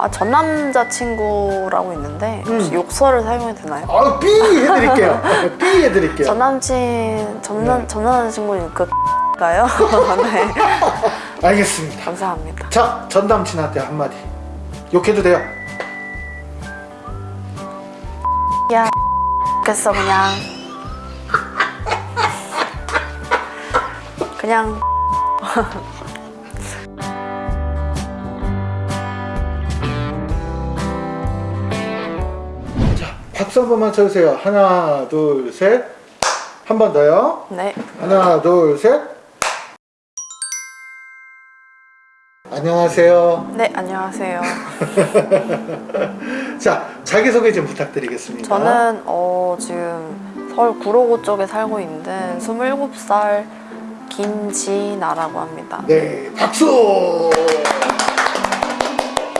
아, 전 남자친구라고 있는데 혹시 음. 욕설을 사용해도 되나요? 아, 삐 해드릴게요. 삐 해드릴게요. 전 남친, 전, 남, 네. 전 남자친구는 그 가요? 네, 알겠습니다. 감사합니다. 자, 전 남친한테 한마디. 욕해도 돼요. 야, 겠어 그냥. 그냥 박수 한 번만 쳐주세요. 하나, 둘, 셋. 한 번 더요. 네. 하나, 둘, 셋. 안녕하세요. 네, 안녕하세요. 자, 자기소개 좀 부탁드리겠습니다. 저는 어, 지금 서울 구로구 쪽에 살고 있는 27살 김지나라고 합니다. 네, 박수!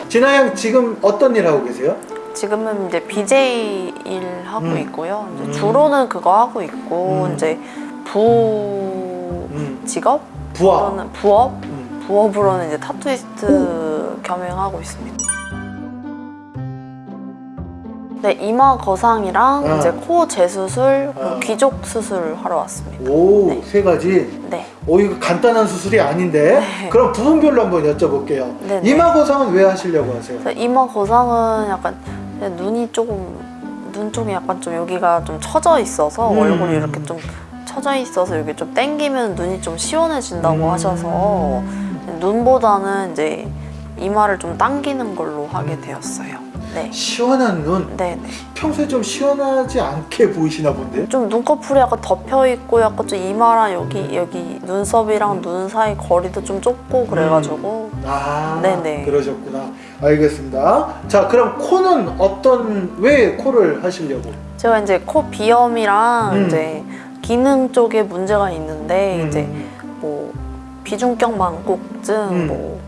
진아 양 지금 어떤 일 하고 계세요? 지금은 이제 BJ 일 하고 음. 있고요. 음. 주로는 그거 하고 있고 음. 이제 부 음, 직업? 부하. 부업? 음. 부업으로는 이제 타투이스트 겸행하고 있습니다. 네, 이마 거상이랑 아. 이제 코 재수술, 아. 귀족 수술 하러 왔습니다. 오, 네. 세 가지. 네. 오, 이거 간단한 수술이 아닌데. 네. 그럼 부분별로 한번 여쭤볼게요. 네네. 이마 고상은 왜 하시려고 하세요? 이마 거상은 약간 눈이 조금 눈 쪽이 약간 좀 여기가 좀 처져 있어서 음. 얼굴이 이렇게 좀 처져 있어서 여기 좀 당기면 눈이 좀 시원해진다고 음. 하셔서 눈보다는 이제 이마를 좀 당기는 걸로 하게 되었어요. 네. 시원한 눈. 네네. 평소에 좀 시원하지 않게 보이시나 본데? 좀 눈꺼풀이 약간 덮여 있고 약간 좀 이마랑 여기 여기 눈썹이랑 눈 사이 거리도 좀 좁고 그래가지고 아, 네네. 그러셨구나. 알겠습니다. 자, 그럼 코는 어떤, 왜 코를 하시려고? 제가 이제 코 비염이랑 음. 이제 기능 쪽에 문제가 있는데 음. 이제 뭐 비중격 망곡증 음. 뭐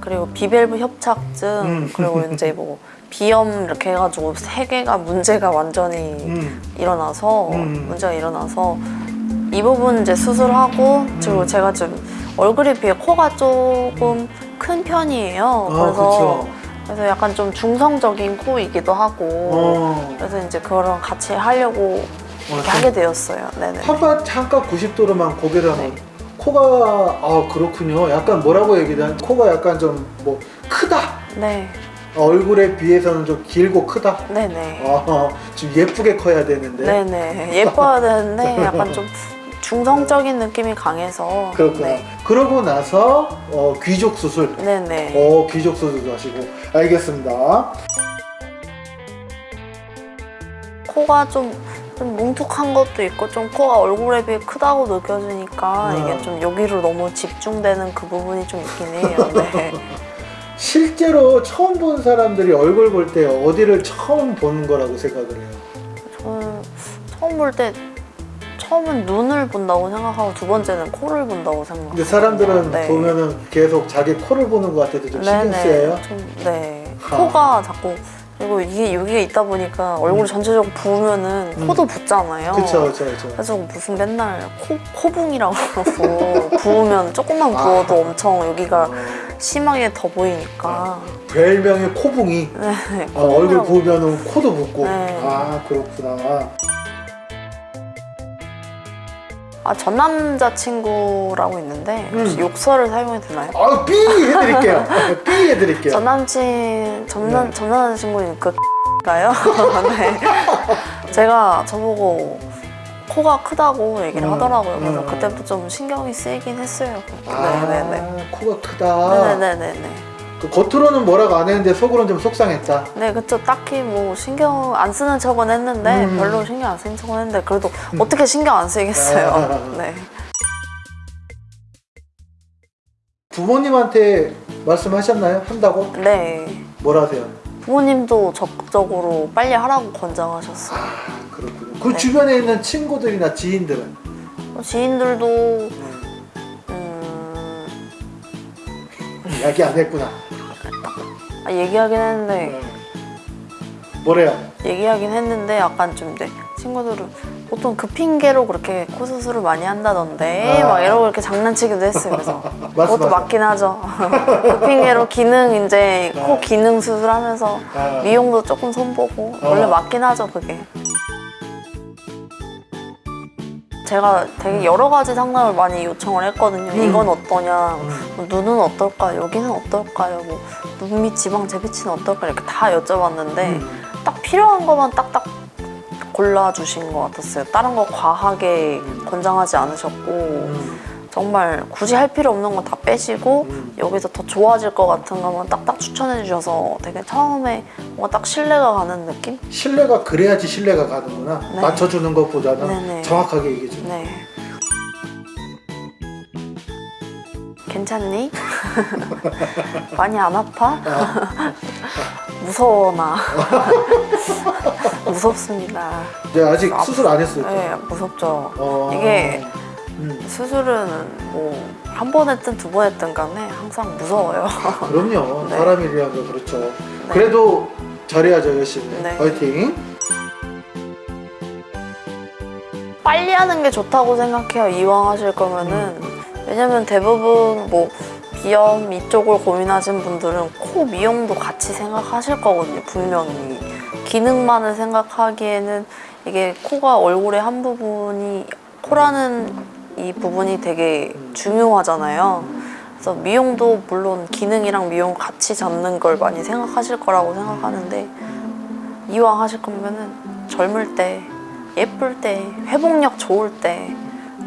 그리고 비밸브 협착증 음. 그리고 이제 뭐 비염 이렇게 해가지고 세 개가 문제가 완전히 음, 일어나서 음. 문제가 일어나서 이 부분 이제 수술하고 그리고 음. 제가 좀 얼굴에 비해 코가 조금 큰 편이에요. 어, 그래서 그쵸. 그래서 약간 좀 중성적인 코이기도 하고 어, 그래서 이제 그거랑 같이 하려고 이렇게 어, 하게 되었어요. 네네. 한번 잠깐 90도로만 고개를 한번 네. 코가 아 그렇군요 약간 뭐라고 얘기를 코가 약간 좀 뭐 크다 네, 얼굴에 비해서는 좀 길고 크다 네네. 아, 좀 예쁘게 커야 되는데 네네. 예뻐야 되는데 약간 좀 중성적인 느낌이 강해서. 그렇구나 네. 그러고 나서 어, 귀족 수술 네네. 어 귀족 수술도 하시고 알겠습니다 코가 좀, 좀 뭉툭한 것도 있고 좀 코가 얼굴에 비해 크다고 느껴지니까 음. 이게 좀 여기로 너무 집중되는 그 부분이 좀 있긴 해요. 네. 실제로 처음 본 사람들이 얼굴 볼 때 어디를 처음 보는 거라고 생각을 해요 저는 처음 볼때 처음은 눈을 본다고 생각하고 두 번째는 코를 본다고 생각해요. 근데 사람들은 네. 보면은 계속 자기 코를 보는 것 같아도 좀 신경. 쓰여요 좀, 네. 아. 코가 자꾸 그리고 이게 여기가 있다 보니까 얼굴 전체적으로 부으면은 음. 코도 붓잖아요. 그쵸 그쵸 그쵸 그래서 무슨 맨날 코, 코붕이라고 그러고 부으면 조금만 부어도 아. 엄청 여기가 어, 심하게 더 보이니까 별명이 코붕이 네, 어, 얼굴 코붕이라고. 부으면 코도 붓고 네. 아 그렇구나 아, 전 남자친구라고 있는데 혹시 음. 욕설을 사용해도 되나요? 아 삐 해드릴게요 삐 해드릴게요 전 남친 전, 남, 네. 전 남자친구는 그 가요? 네. 제가 저보고 코가 크다고 얘기를 음, 하더라고요. 그래서 음. 그때부터 좀 신경이 쓰이긴 했어요. 아 네네네. 코가 크다 네네네네. 그 겉으로는 뭐라고 안 했는데 속으로는 좀 속상했다 네, 그쵸. 딱히 뭐 신경 안 쓰는 척은 했는데 음. 별로 신경 안 쓰는 척은 했는데 그래도 어떻게 신경 안 쓰이겠어요. 아. 네. 부모님한테 말씀하셨나요? 한다고? 네. 뭘 하세요? 부모님도 적극적으로 빨리 하라고 권장하셨어요. 아 그렇군요 그 네. 주변에 있는 친구들이나 지인들은 지인들도 이야기 안 했구나 아, 얘기하긴 했는데 네. 뭐래요? 얘기하긴 했는데 약간 좀 네, 친구들은 보통 그 핑계로 그렇게 코 수술을 많이 한다던데 아. 막 이러고 이렇게 장난치기도 했어요. 그래서 맞어, 그것도. 맞긴 하죠. 그 핑계로 기능 이제 코 아. 기능 수술하면서 아. 미용도 조금 손보고 어. 원래 맞긴 하죠 그게. 제가 되게 여러 가지 상담을 많이 요청을 했거든요. 음. 이건 어떠냐, 음. 뭐 눈은 어떨까, 여기는 어떨까요, 뭐 눈 밑 지방 재배치는 어떨까 이렇게 다 여쭤봤는데 음. 딱 필요한 것만 딱딱 골라주신 것 같았어요. 다른 거 과하게 권장하지 않으셨고 음. 정말 굳이 할 필요 없는 건 다 빼시고 음. 여기서 더 좋아질 것 같은 것만 딱딱 추천해 주셔서 되게 처음에 뭔가 딱 신뢰가 가는 느낌? 신뢰가 그래야지 신뢰가 가는구나. 네. 맞춰주는 것보다는 네네. 정확하게 얘기해주는. 네. 괜찮니? 많이 안 아파? 아, 무서워 나. 무섭습니다. 네, 아직 아, 수술 안 했어요. 네, 무섭죠. 어. 이게 음, 수술은 뭐 한 번 했든 두 번 했든 간에 항상 무서워요. 그럼요. 네. 사람이라는 거 그렇죠. 그래도 잘해야죠 열심히. 네. 화이팅. 빨리 하는 게 좋다고 생각해요. 이왕 하실 거면은. 왜냐면 대부분 뭐 비염 이쪽을 고민하신 분들은 코 미용도 같이 생각하실 거거든요. 분명히. 기능만을 생각하기에는 이게 코가 얼굴의 한 부분이 코라는 이 부분이 되게 중요하잖아요. 그래서 미용도 물론 기능이랑 미용 같이 잡는 걸 많이 생각하실 거라고 생각하는데 이왕 하실 거면은 젊을 때 예쁠 때 회복력 좋을 때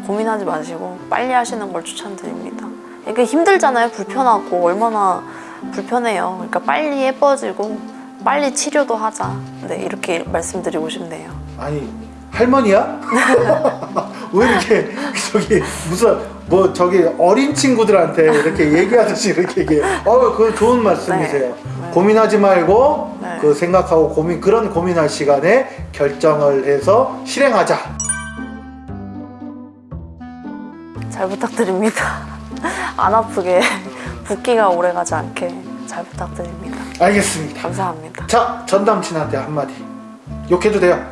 고민하지 마시고 빨리 하시는 걸 추천드립니다. 이게 힘들잖아요. 불편하고 얼마나 불편해요. 그러니까 빨리 예뻐지고 빨리 치료도 하자. 네 이렇게 말씀드리고 싶네요. 아니 할머니야? 왜 이렇게 저기 무슨 뭐 저기 어린 친구들한테 이렇게 얘기하듯이 이렇게 얘기해? 어, 그 좋은 말씀이세요. 네. 고민하지 말고 네. 그 생각하고 고민 그런 고민할 시간에 결정을 해서 실행하자. 잘 부탁드립니다. 안 아프게 붓기가 오래 가지 않게 잘 부탁드립니다. 알겠습니다. 감사합니다. 자, 전 남친한테 한마디. 욕해도 돼요.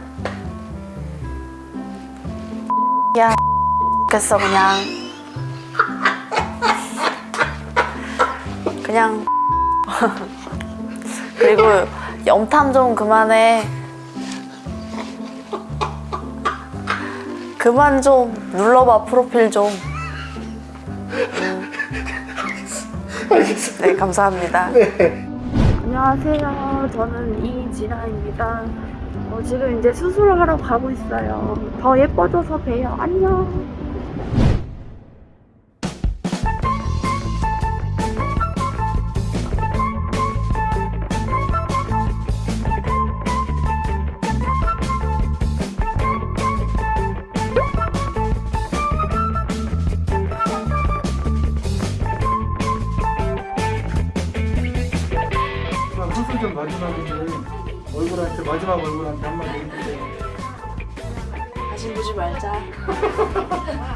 겠어 그냥. 그냥. 그리고 염탐 좀 그만해. 그만 좀. 눌러봐 프로필 좀. 알겠습니다. 네 감사합니다. 네. 안녕하세요. 저는 이진아입니다. 어, 지금 이제 수술을 하러 가고 있어요. 더 예뻐져서 봬요. 안녕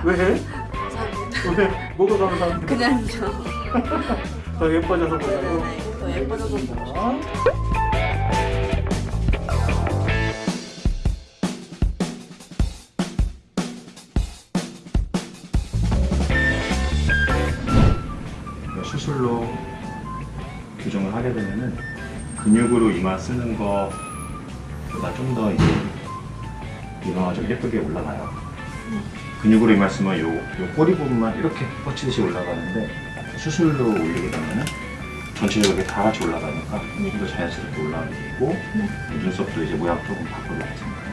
왜? 감사합니다 왜? 뭐가 감사한데? 그냥요 더 예뻐져서 보자고. 네, 더 예뻐져서 보고 어? 수술로 교정을 하게 되면은 근육으로 이마 쓰는 거보다 좀 더 이제 이마가 좀 예쁘게 올라가요. 근육으로 쓰면 요, 요 꼬리 부분만 이렇게 뻗치듯이 올라가는데 수술로 올리게 되면은 전체적으로 다 같이 올라가니까 좀더 자연스럽게 올라가게 되고 눈썹도 이제 모양 조금 거죠.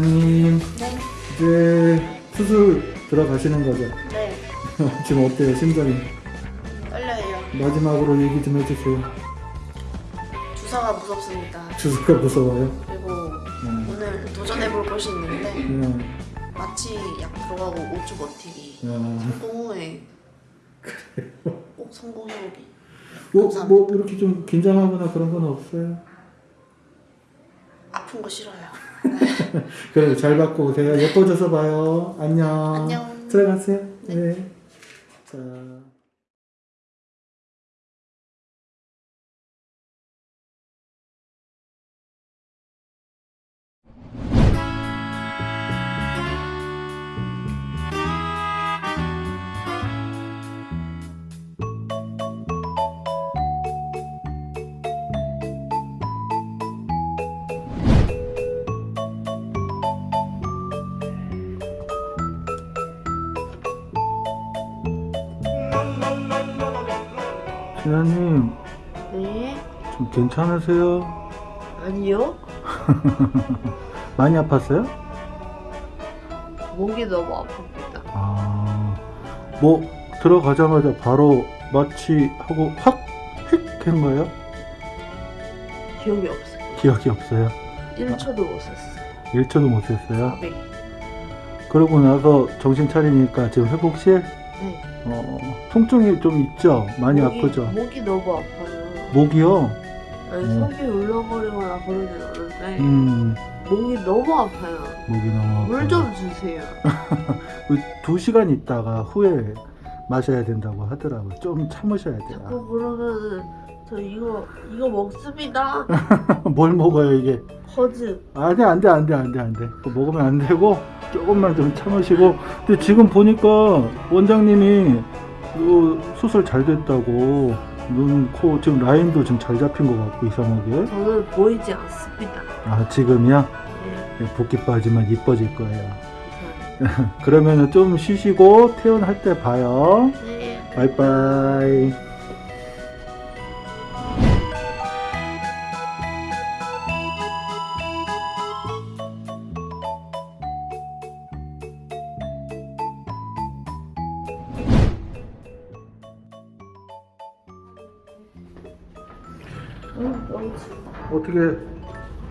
진아님 네. 이제 수술 들어가시는 거죠? 네 지금 어때요 심장이? 떨려요 마지막으로 얘기 좀 해주세요. 주사가 무섭습니다 주사가 무서워요? 그리고 음, 오늘 도전해 볼 것이 있는데 음, 마취 약 들어가고 5주 버티기 음. 성공 후에 꼭 성공해보기 뭐, 뭐 이렇게 좀 긴장하거나 그런 건 없어요? 아픈 거 싫어요. 그래 잘 받고 오세요. 예뻐져서 봐요. 안녕. 안녕. 들어가세요. 네. 자. 진아님 네? 좀 괜찮으세요? 아니요. 많이 아팠어요? 목이 너무 아픕니다. 아, 뭐 들어가자마자 바로 마취 하고 확 획한 거예요? 기억이 없어요. 기억이 없어요. 1초도 못 썼어요. 1초도 못 했어요. 네. 그러고 나서 정신 차리니까 지금 회복실 네. 어, 통증이 좀 있죠? 많이 목이, 아프죠? 목이 너무 아파요. 목이요? 아니, 음. 속이 울렁거리거나 그러진 않은데 음, 목이 너무 아파요. 목이 너무 아파요. 물좀 주세요. 그두 시간 있다가 후에 마셔야 된다고 하더라고요. 좀 참으셔야 돼요. 자꾸 그러면은 저 이거 이거 먹습니다. 뭘 먹어요 이게? 퍼즈. 아니 안돼 안돼 안돼 안돼 그거 먹으면 안 되고 조금만 좀 참으시고 근데 지금 보니까 원장님이 그 수술 잘 됐다고 눈, 코 지금 라인도 지금 잘 잡힌 것 같고 이상하게 저는 보이지 않습니다. 아 지금이야 네. 붓기 빠지면 이뻐질 거예요 감사합니다. 그러면 좀 쉬시고 퇴원할 때 봐요 네. 바이바이 어떻게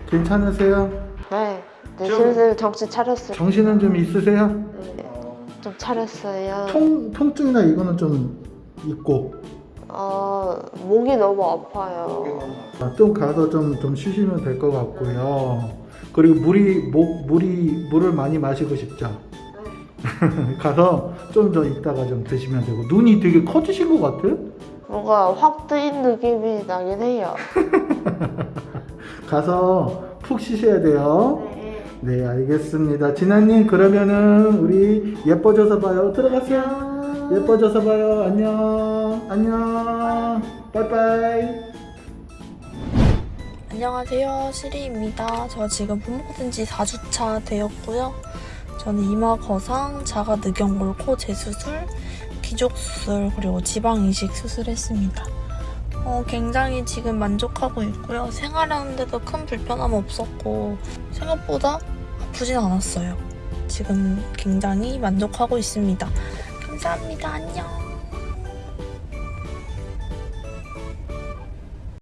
괜찮으세요? 네, 네 좀- 슬슬 정신 차렸어요. 정신은 좀 있으세요? 네, 좀 차렸어요. 통, 통증이나 이거는 좀 있고 어, 목이 너무 아파요. 아, 좀 가서 좀, 좀 쉬시면 될 것 같고요 그리고 물이 목 물이 물을 많이 마시고 싶죠 가서 좀 더 있다가 좀 드시면 되고 눈이 되게 커지신 것 같아요 뭔가 확 뜨인 느낌이 나긴 해요. 가서 푹 쉬셔야 돼요 네. 네 알겠습니다 진아님 그러면은 우리 예뻐져서 봐요 들어가세요 예뻐져서 봐요 안녕 안녕 빠이빠이 안녕하세요. 시리입니다. 저 지금 밥 먹은 지 4주차 되었고요. 저는 이마 거상, 자가 늑연골 코 재수술, 기족 수술, 그리고 지방 이식 수술했습니다. 어, 굉장히 지금 만족하고 있고요. 생활하는데도 큰 불편함 없었고 생각보다 아프진 않았어요. 지금 굉장히 만족하고 있습니다. 감사합니다. 안녕.